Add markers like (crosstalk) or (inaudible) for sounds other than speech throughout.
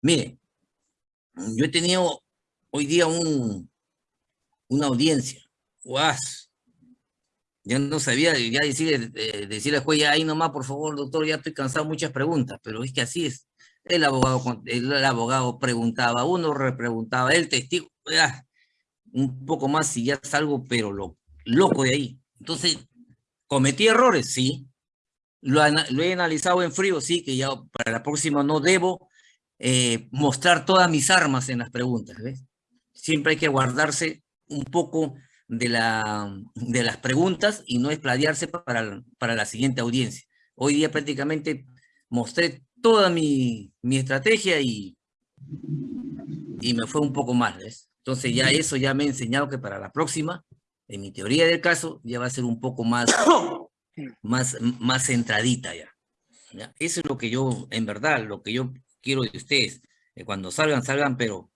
Mire, yo he tenido hoy día un, una audiencia. ¡Guas! Ya no sabía, ya decirle, eh, decirle al juez, ya ahí nomás, por favor, doctor, ya estoy cansado de muchas preguntas, pero es que así es. El abogado, el, abogado preguntaba, uno repreguntaba, el testigo, un poco más y ya salgo, pero lo, loco de ahí. Entonces, ¿cometí errores? Sí. Lo, lo he analizado en frío, sí, que ya para la próxima no debo eh, mostrar todas mis armas en las preguntas, ¿ves? Siempre hay que guardarse un poco de, la, de las preguntas y no espladiarse para, para la siguiente audiencia. Hoy día prácticamente mostré toda mi, mi estrategia y, y me fue un poco mal, ¿ves? Entonces ya eso ya me ha enseñado que para la próxima, en mi teoría del caso, ya va a ser un poco más, (coughs) más, más centradita ya. ¿ya? Eso es lo que yo, en verdad, lo que yo quiero de ustedes. Que cuando salgan, salgan, pero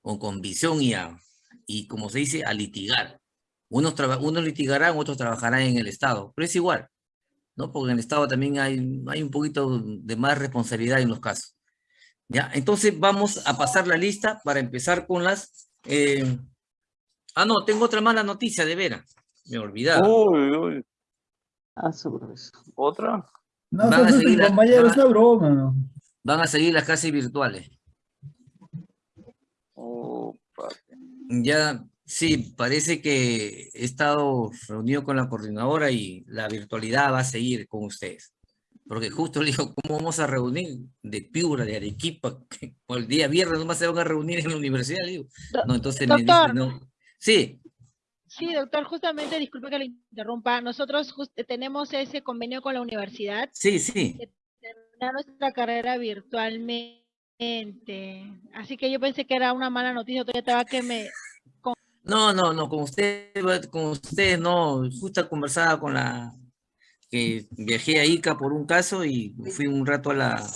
con convicción y, a, y como se dice, a litigar. Unos, unos litigarán, otros trabajarán en el Estado, pero es igual, ¿no? Porque en el Estado también hay, hay un poquito de más responsabilidad en los casos. ¿Ya? Entonces vamos a pasar la lista para empezar con las... Eh... Ah, no, tengo otra mala noticia, de veras. Me olvidaba. Uy, uy. Ah, sobre eso. ¿Otra? No, compañero, a- es una broma. ¿no? Van a seguir las clases virtuales. Ya, sí, parece que he estado reunido con la coordinadora y la virtualidad va a seguir con ustedes. Porque justo le digo, ¿cómo vamos a reunir de Piura, de Arequipa? que el día viernes nomás se van a reunir en la universidad, le digo. No, entonces me dice, no. Sí, Sí, doctor, justamente, disculpe que le interrumpa. Nosotros just- tenemos ese convenio con la universidad, sí, sí. Nuestra carrera virtualmente. Así que yo pensé que era una mala noticia, todavía estaba que me... No, no, no, con usted, con ustedes no, justo conversaba con la, que viajé a Ica por un caso y fui un rato a la,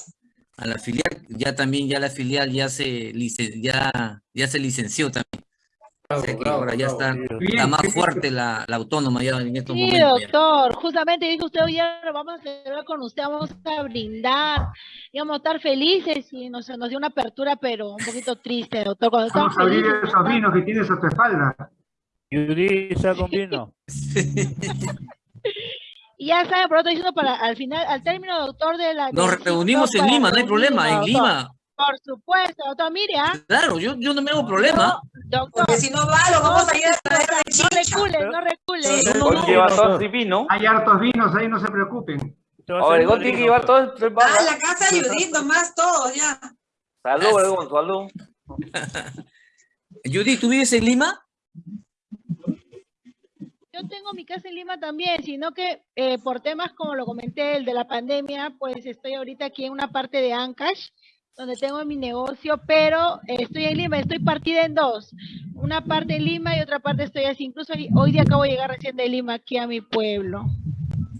a la filial, ya también ya la filial ya se, ya, ya se licenció también. Ahora ya está, está más fuerte la, la autónoma ya en estos Sí, momentos. ya. doctor, justamente dijo usted, hoy vamos a celebrar con usted, vamos a brindar, y vamos a estar felices y nos, nos dio una apertura, pero un poquito triste, doctor. Cuando Vamos a abrir felices, esos vinos que tienes a tu espalda. Yuri, un vino. (laughs) Y ya saben, por otro diciendo para al final, al término, doctor, de la. Nos reunimos en Lima, no hay problema, en. Lima. Por supuesto, doctor, mire, ¿ah? Claro, yo, yo no me hago problema. Doctor, Porque si no va, lo vamos a ir a traer de no chicha. recule, no recule. No, no, Hoy no, lleva no, todo no. el divino. Hay hartos vinos ahí, no se preocupen. Obregón tiene que vino, llevar Ah, la casa de Judith, nomás todos ya. Salud, Obregón, salud. Judy, ¿tú vives en Lima? Yo tengo mi casa en Lima también, sino que eh, por temas como lo comenté, el de la pandemia, pues estoy ahorita aquí en una parte de Ancash, donde tengo mi negocio, pero eh, estoy en Lima, estoy partida en dos. Una parte en Lima y otra parte estoy así. Incluso hoy- hoy día acabo de llegar recién de Lima aquí a mi pueblo.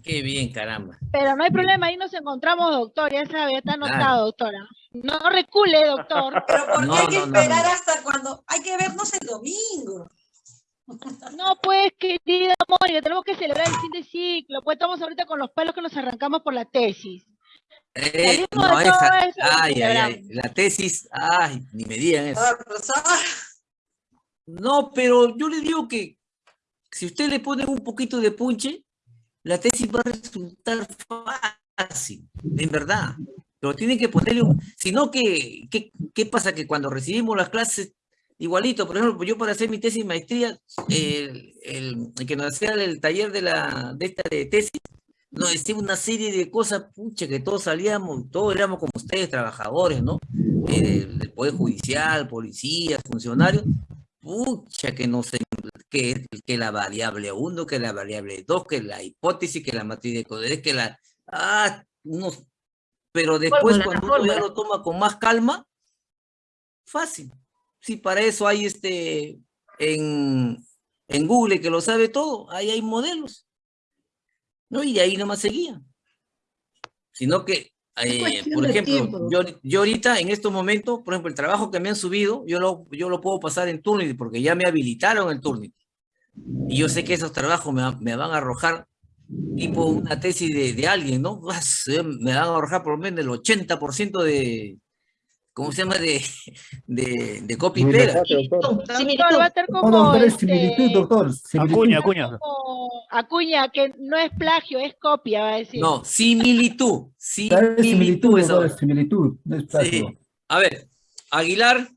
Qué bien, caramba. Pero no hay problema, ahí nos encontramos, doctor, ya sabe, ya está Claro. anotado, doctora. No recule, doctor. (laughs) Pero ¿por qué No, hay que no, esperar no. hasta cuando? Hay que vernos el domingo. No, pues, querida Mónica, tenemos que celebrar el fin de ciclo. Pues estamos ahorita con los pelos que nos arrancamos por la tesis. Eh, no, de todo esa, eso y ay, ay, ay, la tesis, ay, ni me digan eso. No, pero yo le digo que si usted le pone un poquito de punche, la tesis va a resultar fácil, en verdad. Pero tiene que ponerle un... Sino que, ¿qué, qué pasa? Que cuando recibimos las clases, igualito, por ejemplo, yo para hacer mi tesis maestría, el, el- el que nos hacía el taller de, la, de esta de tesis, nos decía una serie de cosas, pucha, que todos salíamos, todos éramos como ustedes, trabajadores, ¿no? Eh, del Poder Judicial, policías, funcionarios, pucha, que no sé, que, que la variable 1, que la variable 2, que la hipótesis, que la matriz de Coderés, que la... Ah, unos... Pero después Fórmula, cuando uno ya lo toma con más calma, fácil. Sí, para eso hay este, en, en Google que lo sabe todo, ahí hay modelos. ¿No? Y ahí nomás seguía. Sino que, eh, por de ejemplo, yo, yo ahorita en estos momentos, por ejemplo, el trabajo que me han subido, yo lo, yo lo puedo pasar en Turnitin porque ya me habilitaron el Turnitin. Y yo sé que esos trabajos me, me van a arrojar tipo una tesis de, de alguien, ¿no? (laughs) Me van a arrojar por lo menos el 80% de, ¿cómo se llama? De, de, de copy y pega. doctor. Doctor, va a estar No, como, doctor, es este, similitud, doctor. similitud. Acuña, Acuña. como Acuña, que no es plagio, es copia, va a decir. No, similitud. Similitud similitud, es doctor, similitud, no es plagio. Sí. A ver, Aguilar,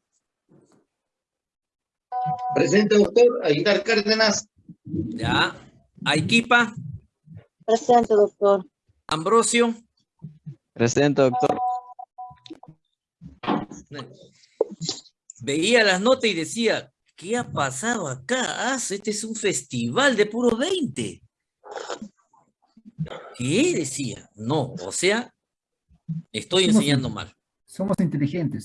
Presente, doctor. Aguilar Cárdenas. ya. Aiquipa, Presente, doctor. Ambrosio, Presente, doctor. Veía las notas y decía, ¿qué ha pasado acá? Ah, este es un festival de puro 20. ¿Qué decía? No, o sea, estoy Somos enseñando mal. Somos inteligentes.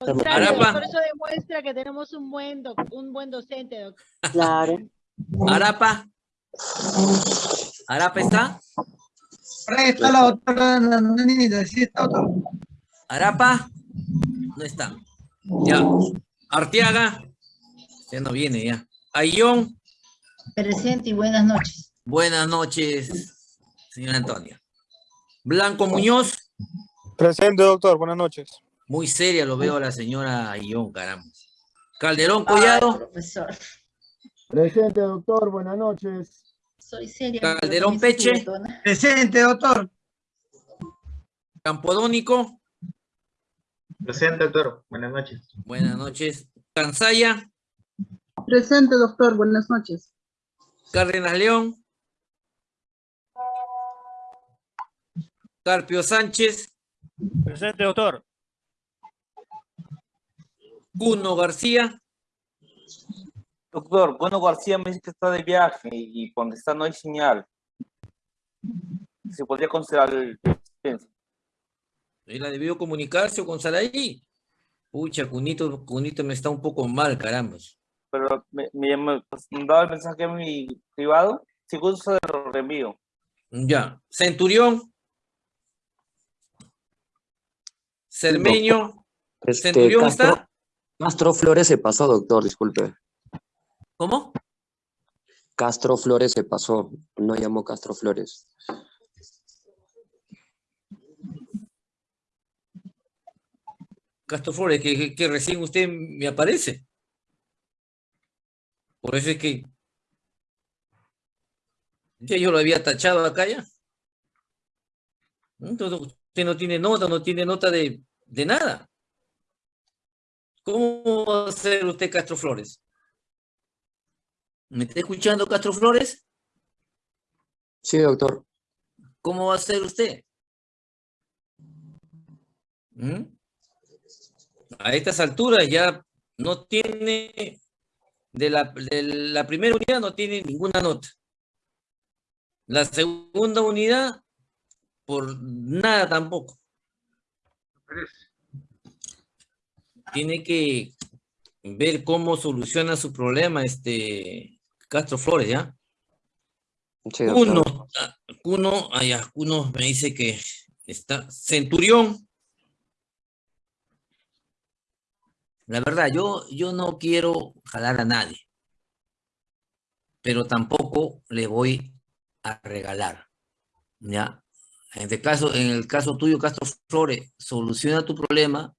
Arapa. doctor, eso demuestra que tenemos un buen, doc- un buen docente, doctor. Claro. Arapa. Arapa está. Ahí está la doctora. Sí, está, doctor. Arapa. No está. Ya. Arteaga. Ya no viene ya. Ayón. Presente y buenas noches. Buenas noches, señora Antonia. Blanco Muñoz. Presente, doctor. Buenas noches. Muy seria lo veo a la señora Ayón, caramba. Calderón Collado. profesor, Presente, doctor. Buenas noches. soy seria. Calderón Peche. Presente, doctor. Campodónico. Presente, doctor. Buenas noches. Buenas noches. Cansaya. Presente, doctor. Buenas noches. Cárdenas León. Carpio Sánchez. Presente, doctor. Cuno García. Doctor, Bueno García me dice que está de viaje y donde está no hay señal. Se podría considerar el. Él ha debido comunicarse con Saraí. Pucha, Cunito, Cunito me está un poco mal, caramba. Pero me, me, pues, me daba el mensaje a mi privado. Si gusta, se lo reenvío. Ya. Centurión. Cermeño. Este, ¿Centurión Castro, está? Castro Flores se pasó, doctor, disculpe. ¿Cómo? Castro Flores se pasó, no llamó Castro Flores. Castro Flores, que, que- que recién usted me aparece. Por eso es que ya yo lo había tachado acá ya. Entonces usted no tiene nota, no tiene nota de, de nada. ¿Cómo va a ser usted Castro Flores? ¿Me está escuchando Castro Flores? Sí, doctor. ¿Cómo va a ser usted? ¿Mm? A estas alturas ya no tiene, de la, de la primera unidad no tiene ninguna nota. La segunda unidad, por nada tampoco. Tiene que ver cómo soluciona su problema este Castro Flores, ¿ya? Sí. Uno, Cuno, allá, Cuno me dice que está Centurión. La verdad, yo, yo no quiero jalar a nadie, pero tampoco le voy a regalar, ¿ya? En este en el caso tuyo, Castro Flores, soluciona tu problema,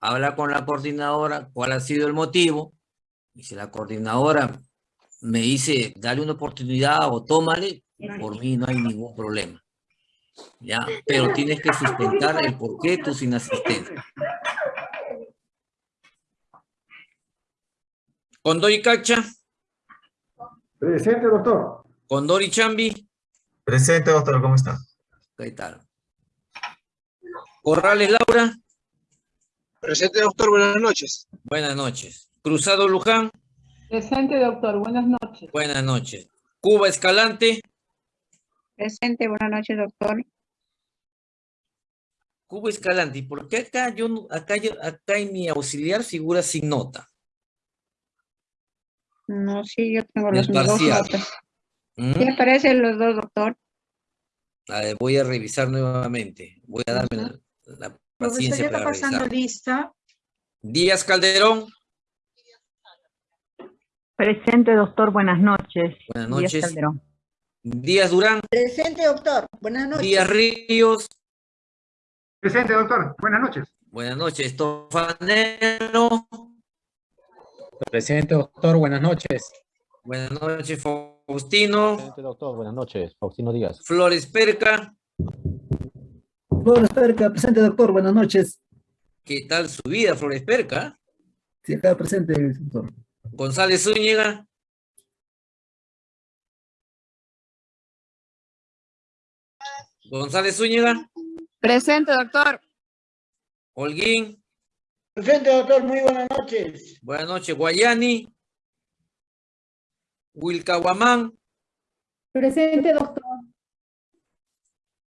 habla con la coordinadora, cuál ha sido el motivo, y si la coordinadora me dice, dale una oportunidad o tómale, por mí no hay ningún problema. ¿Ya? Pero tienes que sustentar el por qué tú sin asistencia. Condor y Cacha, Presente, doctor. Condor y Chambi, Presente, doctor. ¿Cómo está? ¿qué tal? Corrales Laura, Presente, doctor. Buenas noches. buenas noches. Cruzado Luján, Presente, doctor. Buenas noches. buenas noches. Cuba Escalante, Presente, buenas noches, doctor. Cuba Escalante, ¿y por qué acá yo no- acá, yo- acá en mi auxiliar figura sin nota? No, sí, yo tengo los dos parcial. notas. ¿Mm? Sí aparecen los dos, doctor. A ver, voy a revisar nuevamente. Voy a darme la, la paciencia para revisar. lista. Díaz Calderón, Presente, doctor. Buenas noches. buenas Díaz noches. Calderón. Díaz Durán, Presente, doctor. Buenas noches. Díaz Ríos, Presente, doctor. Buenas noches. Buenas noches, Tofanero. Presente, doctor. Buenas noches. Buenas noches, Faustino. Presente, doctor. Buenas noches. Faustino Díaz. Flores Perca. Flores Perca, presente, doctor. Buenas noches. ¿Qué tal su vida, Flores Perca? Sí, acá presente, doctor. González Zúñiga. González Zúñiga. Presente, doctor. Holguín. Presente, doctor. Muy buenas noches. Buenas noches, Guayani. Wilcahuamán. Presente, doctor.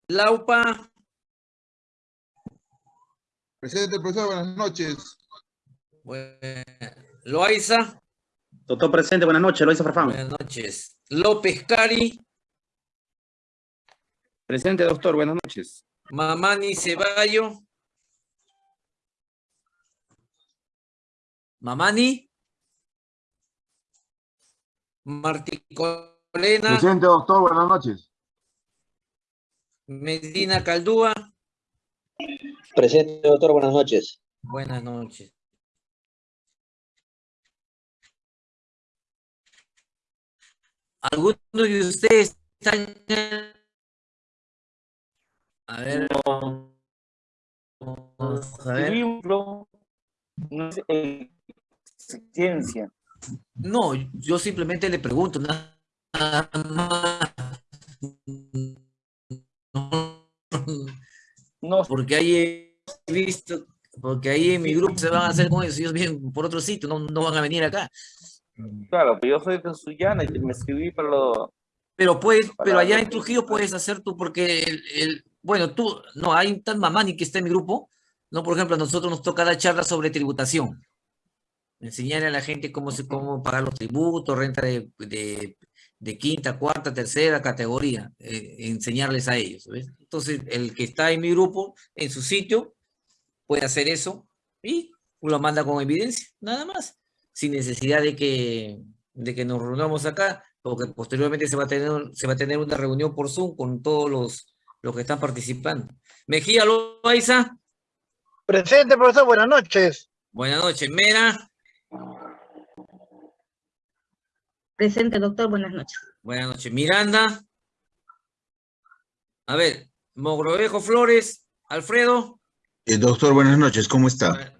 Laupa. Presente, profesor, buenas noches. Bue- Loaiza. Doctor presente, buenas noches. Loisa Farfán. Buenas noches. López Cari. Presente, doctor. Buenas noches. Mamani Ceballo. Mamani. Martí Colena. Presente, doctor, buenas noches. Medina Caldúa. Presente, doctor. Buenas noches. Buenas noches. ¿Alguno de ustedes están en- A ver. Vamos a ver. Libro no es existencia. No, yo simplemente le pregunto nada más. No, Porque ahí he visto, porque ahí en mi grupo se van a hacer con eso, ellos vienen por otro sitio, no, no van a venir acá. claro, pero yo soy de Sullana y me escribí para lo... Pero puedes, Para pero allá en Trujillo puedes hacer tú, porque el, el- bueno, tú, no, hay un tal Mamani que está en mi grupo, no, por ejemplo, a nosotros nos toca dar charlas sobre tributación. Enseñarle a la gente cómo se, cómo pagar los tributos, renta de, de, de quinta, cuarta, tercera categoría, eh, enseñarles a ellos, ¿ves? Entonces, el que está en mi grupo, en su sitio, puede hacer eso y lo manda con evidencia, nada más, sin necesidad de que, de que nos reunamos acá, porque posteriormente se va a tener, se va a tener una reunión por Zoom con todos los, los que están participando. Mejía Loaiza, Presente, profesor. Buenas noches. buenas noches. Mera, Presente, doctor. Buenas noches. buenas noches. Miranda, a ver, Mogrovejo Flores, Alfredo, Eh, doctor, buenas noches, ¿cómo está?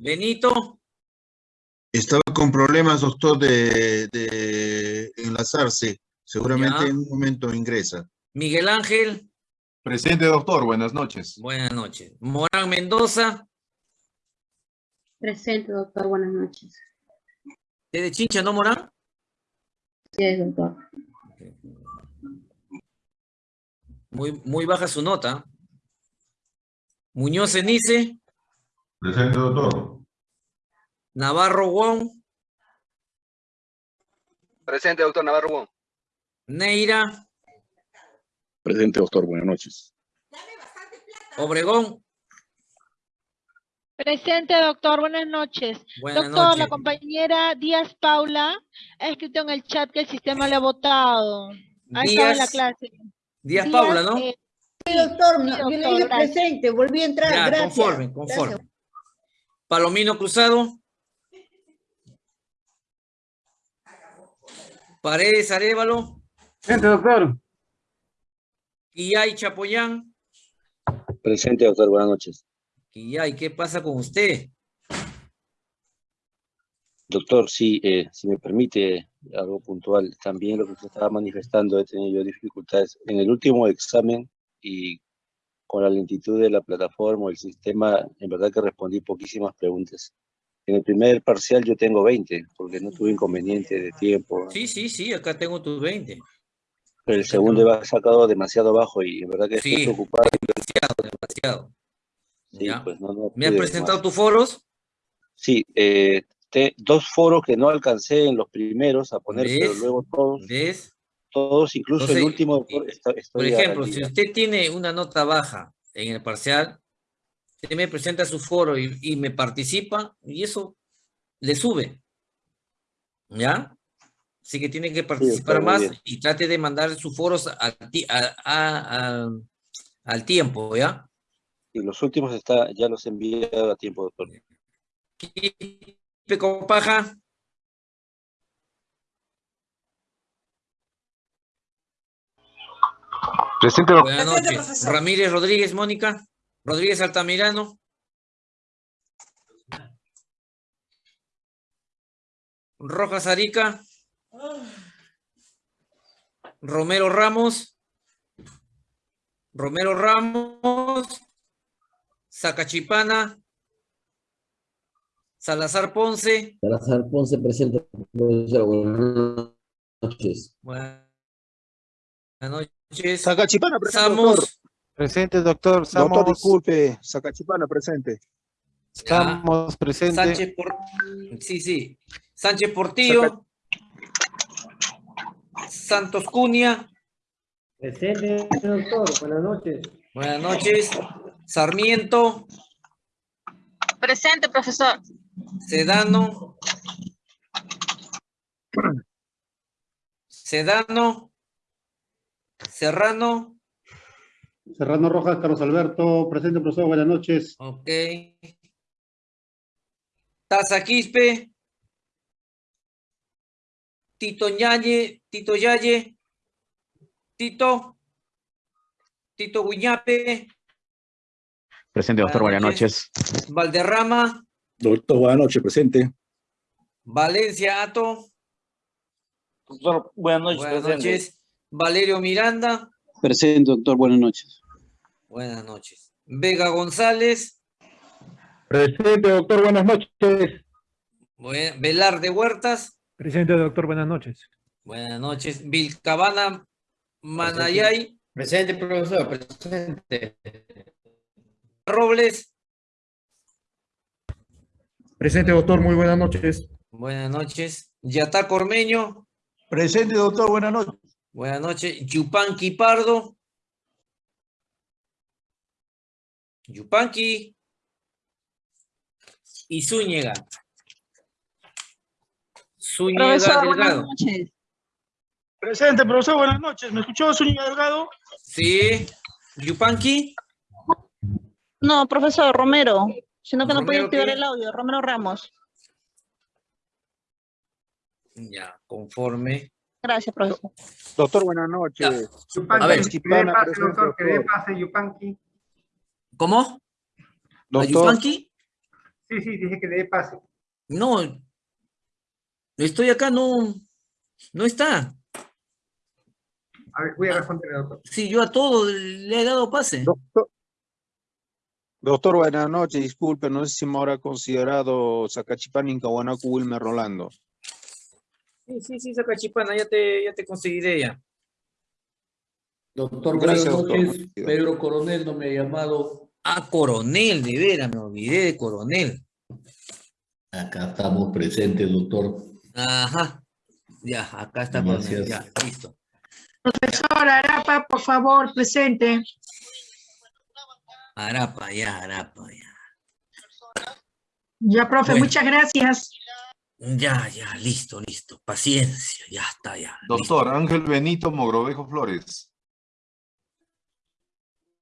Benito, Estaba con problemas, doctor, de, de enlazarse. Seguramente Ya. en un momento ingresa. Miguel Ángel, Presente, doctor, buenas noches. buenas noches. Morán Mendoza, Presente, doctor. Buenas noches. ¿es de Chincha, no Morán? Sí, doctor. Muy, muy baja su nota. Muñoz Cenice, Presente, doctor. Navarro Wong, Presente, doctor Navarro Wong. Neira, Presente, doctor, buenas noches. Obregón, Presente, doctor. Buenas noches. buenas Doctor, la compañera Díaz Paula ha escrito en el chat que el sistema le ha votado. Ha estado en la Díaz, clase. Díaz Paula, ¿no? eh, Sí, doctor. no, yo le dije presente. Volví a entrar. Ya, Gracias. conforme, conforme. Palomino Cruzado. Paredes Arevalo, Presente, doctor. Quillay Chapoyán. Presente, doctor. Buenas noches. Quillay, ¿qué pasa con usted? Doctor, sí, eh, si me permite algo puntual, también lo que usted estaba manifestando, he tenido yo dificultades en el último examen y con la lentitud de la plataforma o el sistema, en verdad que respondí poquísimas preguntas. En el primer parcial yo tengo 20, porque no tuve inconveniente de tiempo. Sí, sí, sí, acá tengo tus 20. Pero el segundo ha sacado demasiado bajo y en verdad que estoy preocupado. demasiado, demasiado. Sí, pues no, no ¿Me has presentado más. tus foros? Sí, eh, te- dos foros que no alcancé en los primeros a poner, pero luego todos, ¿Ves? todos, incluso el último, está- Por ejemplo, si usted tiene una nota baja en el parcial, usted me presenta su foro y, y me participa y eso le sube. ¿Ya? Así que tiene que participar más bien. y trate de mandar sus foros al, ti- a- a- a- al tiempo, ¿ya? Y los últimos está, ya los he enviado a tiempo, doctor. Con paja. Presente, Buenas noches. Ramírez Rodríguez, Mónica. Rodríguez Altamirano. Rojas Arica. Romero Ramos. Romero Ramos. Zacachipana. Salazar Ponce. Salazar Ponce presente, profesor. Buenas noches. Buenas noches. Sacachipana, presente, Samos. doctor. Presente, doctor. Samos, Doctor, disculpe. Sacachipana, presente. Estamos presente. Sánchez por... Sí, sí. Sánchez Portillo. Santos Cunha. Presente, doctor. Buenas noches. Buenas noches. Sarmiento. Presente, profesor. Sedano. Sedano. Serrano. Serrano Rojas, Carlos Alberto. Presente, profesor. Buenas noches. Ok. Taza Quispe. Tito Ñañe, Tito Yaye. Tito. Tito Guiñape. Presente, doctor. Buenas noches. Valderrama. Doctor, buenas noches, presente. Valencia Ato. Doctor, buenas noches, Buenas presente. noches. Valerio Miranda. Presente, doctor. Buenas noches. Buenas noches. Vega González. Presente, doctor. Buenas noches. Bue- Velarde Huertas. Presente, doctor. Buenas noches. Buenas noches. Vilcabana Manayay. Presente, profesor. Presente. Robles. Presente, doctor. Muy buenas noches. Buenas noches. Yatá Cormeño. Presente, doctor. Buenas noches. Buenas noches. Yupanqui Pardo. Yupanqui. Y Zúñiga. Zúñiga Delgado. noches. Presente, profesor, buenas noches. ¿Me escuchó, Zúñiga Delgado? Sí. Yupanqui. No, profesor, Romero. Sino que no podía ¿Romero activar qué? el audio. Romero Ramos. Ya, conforme. Gracias, profesor. Doctor, buenas noches. A ver. Sacachipana, presente, doctor. pase, Yupanqui. ¿Cómo? ¿A Doctor, Yupanqui? Sí, sí, dije que le dé pase. No. Estoy acá, no. No está. A ver, voy a responder, doctor. Sí, yo a todo le he dado pase. doctor. Doctor, buenas noches. Disculpe, no sé si me habrá considerado Sacachipana, Incahuanaco, Wilmer Rolando. Sí, sí, sí, Sacachipana, ya te, ya te conseguiré ya. Doctor, Gracias, buenas doctor. noches. Pedro Coronel no me ha llamado. Ah, Coronel, de veras, me olvidé de Coronel. Acá estamos presentes, doctor. Ajá. Ya, acá está Coronel, Gracias. ya, listo. Profesor Arapa, por favor, presente. Arapa, ya, Arapa, ya. Ya, profe, Bueno. muchas gracias. Ya, ya, listo, listo. Paciencia, ya está, ya. listo. Doctor, Ángel Benito Mogrovejo Flores.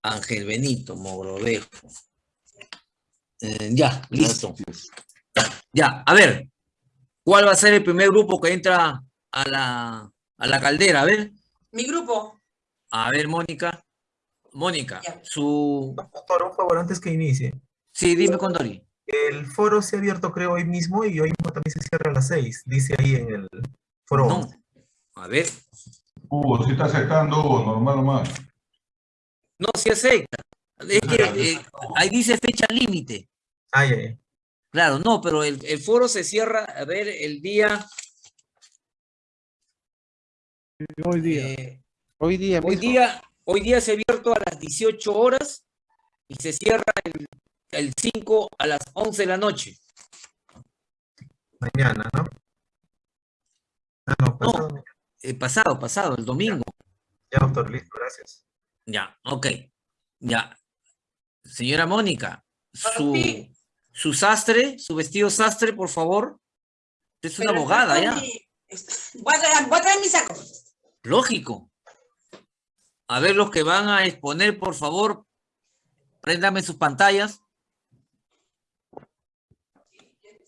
Ángel Benito, Mogrovejo. Eh, ya, listo. Ya, a ver. ¿Cuál va a ser el primer grupo que entra a la, a la caldera? A ver. Mi grupo. A ver, Mónica. Mónica, Ya. su... Doctor, un favor, antes que inicie. Sí, dime, Condori. El foro se ha abierto, creo, hoy mismo y hoy mismo también se cierra a las seis. Dice ahí en el foro. No. A ver. Hugo, si está aceptando, Hugo, normal nomás. No se acepta. Es que eh, ahí dice fecha límite. Ay, ay, ay. Claro, no, pero el, el foro se cierra, a ver, el día... Hoy día. eh, Hoy día Hoy mismo. día, hoy día se ha abierto a las 18 horas y se cierra el, el 5 a las 11 de la noche. Mañana, ¿no? Ah, no, pasado. Eh, pasado, pasado, el domingo. Ya, doctor, listo, gracias. Ya, ok. Ya. Señora Mónica, su, Sí. su sastre, su vestido sastre, por favor. Usted es una Pero abogada, ya. mi- Voy a traer, voy a traer mi saco. Lógico. A ver los que van a exponer, por favor, Préndame sus pantallas.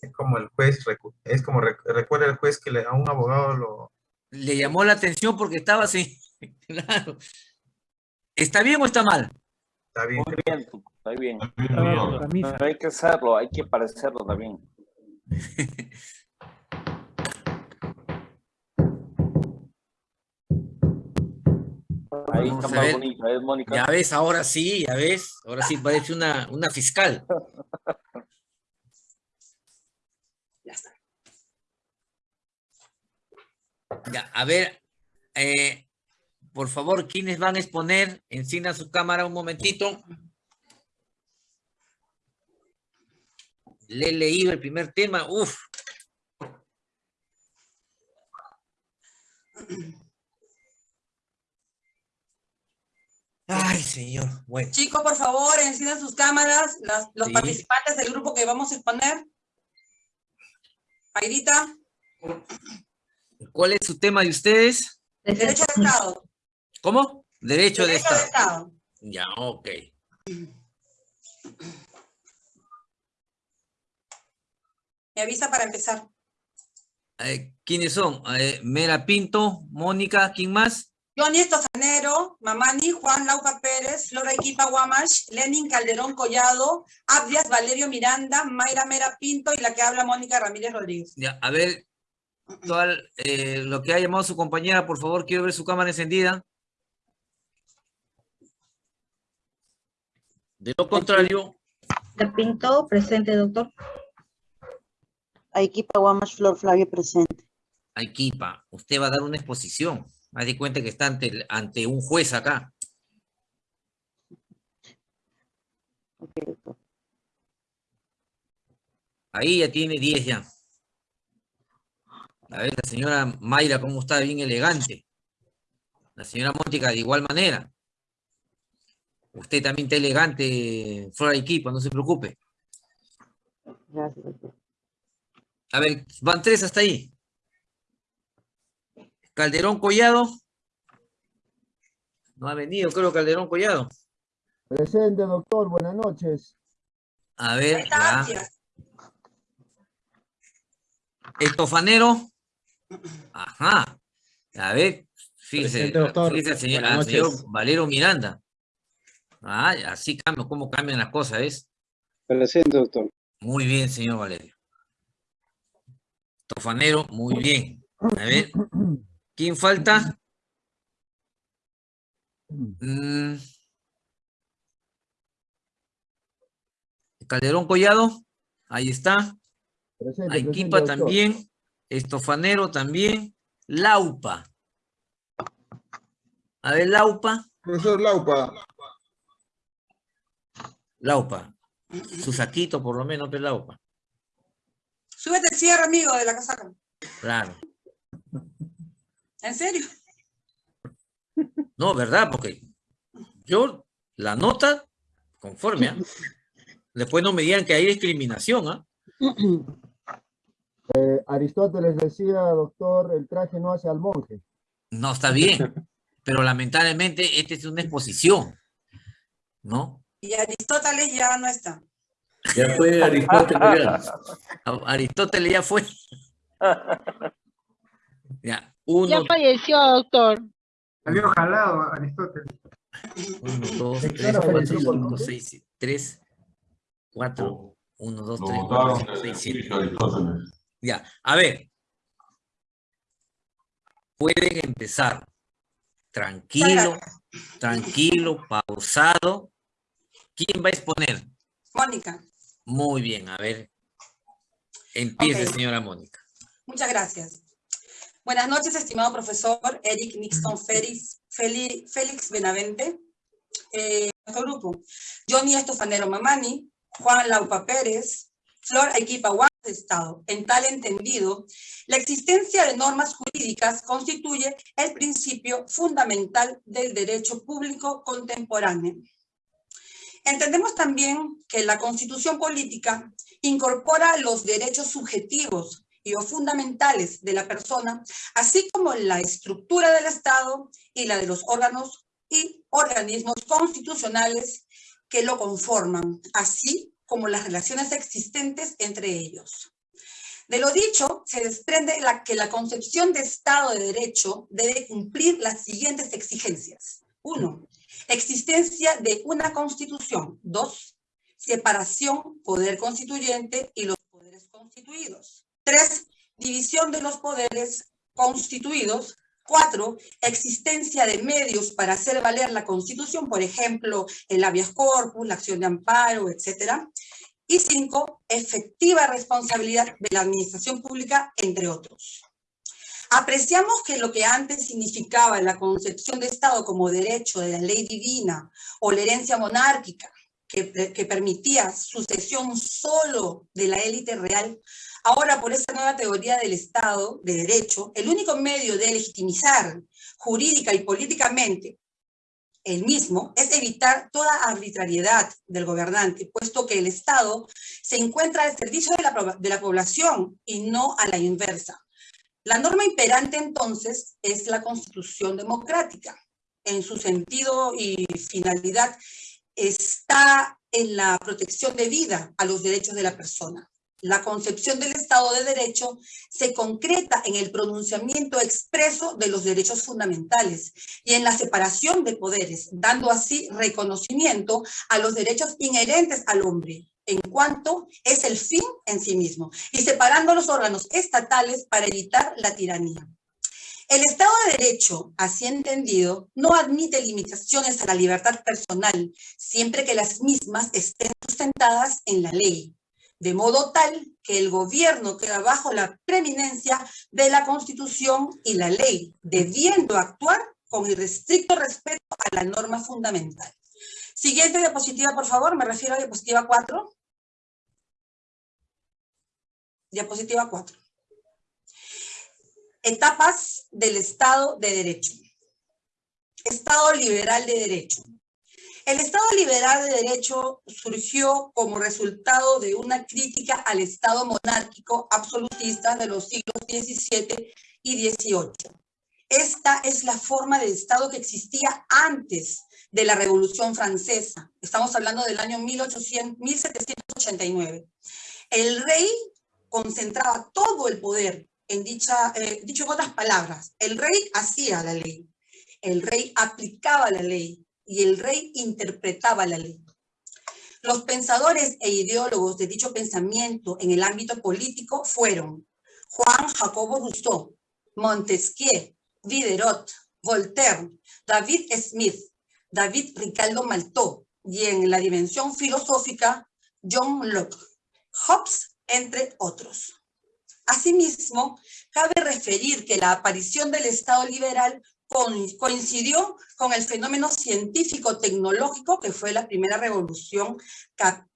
Es como el juez, es como rec- recuerda el juez que le, a un abogado lo... Le llamó la atención porque estaba así. (laughs) Claro. ¿Está bien o está mal? Está bien. Muy bien, está bien. Está bien. Pero hay que hacerlo, hay que parecerlo también. (laughs) Ahí está más bonita, ¿eh, Mónica? Ya ves, ahora sí, ya ves. Ahora sí parece una, una fiscal. (laughs) Ya está. Ya, a ver, eh, por favor, ¿quiénes van a exponer? Encienda su cámara un momentito. Le he leído el primer tema. Uf. Ay, señor. Bueno, Chicos, por favor, enciendan sus cámaras, las- los Sí. participantes del grupo que vamos a exponer. Airita, ¿cuál es su tema de ustedes? derecho de Estado. ¿Cómo? Derecho, de Derecho de Estado. Estado. Ya, ok. Me avisa para empezar. Eh, ¿Quiénes son? Eh, Mera Pinto, Mónica, ¿quién más? Johnny Estofanero, Mamani, Juan Lauca Pérez, Flora Equipa Guamash, Lenin Calderón Collado, Abdias Valerio Miranda, Mayra Mera Pinto y la que habla Mónica Ramírez Rodríguez. Ya, a ver, todo el- eh, lo que ha llamado su compañera, por favor, quiero ver su cámara encendida. De lo contrario, De Pinto, presente, doctor. Arequipa Guamash Flor Flavio, presente. Aikipa, usted va a dar una exposición. Haz de cuenta que está ante, ante un juez acá. Ahí ya tiene 10 ya. A ver, la señora Mayra, cómo está, bien elegante. La señora Mónica, de igual manera. Usted también está elegante, Flora Aikipa, no se preocupe. Gracias. A ver, van tres hasta ahí. Calderón Collado. No ha venido, creo, Calderón Collado. Presente, doctor. Buenas noches. A ver, ya. Estofanero. Ajá. A ver, fíjese, Presente, doctor. fíjese al señor, Buenas al señor noches. Valero Miranda. Ah, así cambia, cómo cambian las cosas, ¿ves? Presente, doctor. Muy bien, señor Valerio. Estofanero, muy bien. A ver, (clears throat) ¿quién falta? Mm. Calderón Collado, ahí está. Presente, también, Estofanero también, Laupa. A ver, Laupa, Profesor Laupa, Laupa. Su saquito por lo menos, pero Laupa. Súbete el cierre, amigo, de la casaca. Claro. ¿En serio? No, ¿verdad? Porque yo, la nota, conforme, ¿ah? Después no me digan que hay discriminación, ¿ah? Eh, Aristóteles decía, doctor, el traje no hace al monje. No, está bien. Pero lamentablemente esta es una exposición, ¿no? Y Aristóteles ya no está. Ya fue Aristóteles. (laughs) Aristóteles ya fue. (laughs) Ya, Ya uno, falleció, doctor. Salió jalado Aristóteles. uno, dos, ¿De tres, qué hora cuatro, falleció, por cinco, nombre? seis, siete, tres, cuatro, uno, dos, Lo tres, votaron cuatro, cinco, en seis, el siete. Aristóteles. Ya, a ver. Pueden empezar. Tranquilo, tranquilo, pausado. ¿Quién va a exponer? Mónica, Muy bien, a ver. Empiece, señora Mónica. muchas gracias. Buenas noches, estimado profesor Eric Nixon Félix, Benavente. Eh, nuestro grupo, Johnny Estofanero Mamani, Juan Laupa Pérez, Flor Equipa de Estado. En tal entendido, la existencia de normas jurídicas constituye el principio fundamental del derecho público contemporáneo. Entendemos también que la constitución política incorpora los derechos subjetivos fundamentales de la persona, así como la estructura del Estado y la de los órganos y organismos constitucionales que lo conforman, así como las relaciones existentes entre ellos. De lo dicho, se desprende que la concepción de Estado de Derecho debe cumplir las siguientes exigencias. Uno, existencia de una constitución. Dos, separación, poder constituyente y los poderes constituidos. Tres, división de los poderes constituidos. Cuatro, existencia de medios para hacer valer la Constitución, por ejemplo, el habeas corpus, la acción de amparo, etcétera. Y cinco, efectiva responsabilidad de la administración pública, entre otros. Apreciamos que lo que antes significaba la concepción de Estado como derecho de la ley divina o la herencia monárquica, que, que permitía sucesión solo de la élite real, ahora por esa nueva teoría del Estado de Derecho, el único medio de legitimizar jurídica y políticamente el mismo es evitar toda arbitrariedad del gobernante, puesto que el Estado se encuentra al servicio de la, de la población y no a la inversa. La norma imperante entonces es la constitución democrática. En su sentido y finalidad está en la protección de vida a los derechos de la persona. La concepción del Estado de Derecho se concreta en el pronunciamiento expreso de los derechos fundamentales y en la separación de poderes, dando así reconocimiento a los derechos inherentes al hombre, en cuanto es el fin en sí mismo, y separando los órganos estatales para evitar la tiranía. El Estado de Derecho, así entendido, no admite limitaciones a la libertad personal, siempre que las mismas estén sustentadas en la ley de modo tal que el gobierno queda bajo la preeminencia de la Constitución y la ley, debiendo actuar con irrestricto respeto a la norma fundamental. Siguiente diapositiva, por favor, me refiero a diapositiva 4. Diapositiva 4. Etapas del Estado de Derecho. Estado liberal de Derecho. El Estado liberal de derecho surgió como resultado de una crítica al Estado monárquico absolutista de los siglos XVII y XVIII. Esta es la forma de Estado que existía antes de la Revolución Francesa. Estamos hablando del año 1800, 1789. El rey concentraba todo el poder en dicha, eh, dicho en otras palabras, el rey hacía la ley, el rey aplicaba la ley, y el rey interpretaba la ley. Los pensadores e ideólogos de dicho pensamiento en el ámbito político fueron Juan Jacobo Rousseau, Montesquieu, Diderot, Voltaire, David Smith, David Ricardo Maltó y en la dimensión filosófica John Locke, Hobbes, entre otros. Asimismo, cabe referir que la aparición del Estado liberal coincidió con el fenómeno científico-tecnológico que fue la primera revolución,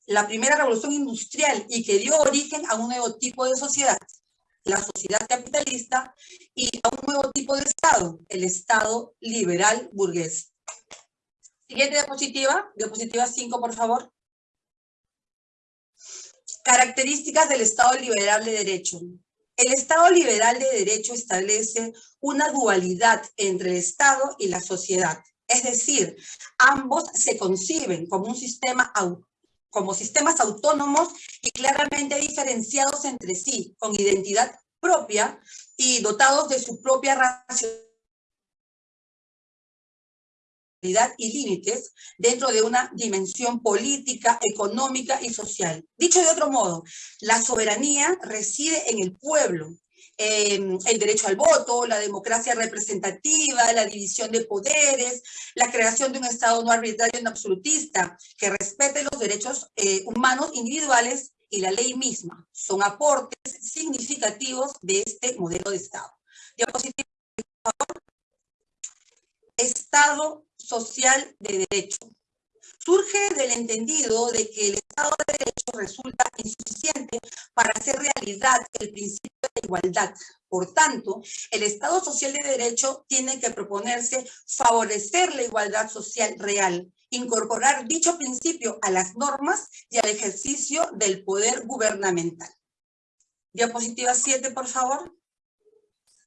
la primera revolución industrial y que dio origen a un nuevo tipo de sociedad, la sociedad capitalista y a un nuevo tipo de Estado, el Estado liberal burgués. Siguiente diapositiva, diapositiva 5, por favor. Características del Estado liberal de derecho. El Estado liberal de derecho establece una dualidad entre el Estado y la sociedad. Es decir, ambos se conciben como un sistema como sistemas autónomos y claramente diferenciados entre sí, con identidad propia y dotados de su propia racionalidad y límites dentro de una dimensión política, económica y social. Dicho de otro modo, la soberanía reside en el pueblo, el derecho al voto, la democracia representativa, la división de poderes, la creación de un Estado no arbitrario no absolutista, que respete los derechos eh, humanos individuales y la ley misma. Son aportes significativos de este modelo de Estado. Diapositiva, por favor. Estado social de derecho. Surge del entendido de que el Estado de Derecho resulta insuficiente para hacer realidad el principio de igualdad. Por tanto, el Estado social de derecho tiene que proponerse favorecer la igualdad social real, incorporar dicho principio a las normas y al ejercicio del poder gubernamental. Diapositiva 7, por favor.